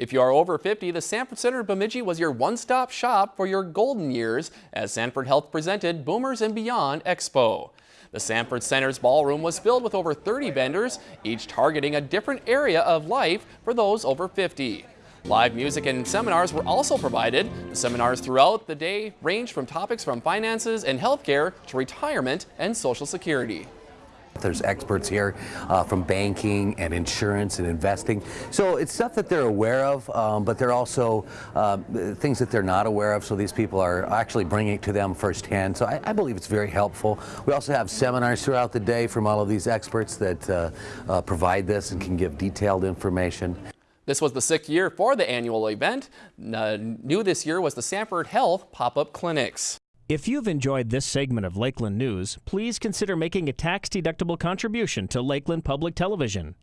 If you are over 50, the Sanford Center Bemidji was your one-stop shop for your golden years as Sanford Health presented Boomers and Beyond Expo. The Sanford Center's ballroom was filled with over 30 vendors, each targeting a different area of life for those over 50. Live music and seminars were also provided. The seminars throughout the day ranged from topics from finances and healthcare to retirement and social security. There's experts here uh, from banking and insurance and investing. So it's stuff that they're aware of, um, but they're also um, things that they're not aware of. So these people are actually bringing it to them firsthand. So I, I believe it's very helpful. We also have seminars throughout the day from all of these experts that uh, uh, provide this and can give detailed information. This was the sixth year for the annual event. Uh, new this year was the Sanford Health pop-up clinics. If you've enjoyed this segment of Lakeland News, please consider making a tax-deductible contribution to Lakeland Public Television.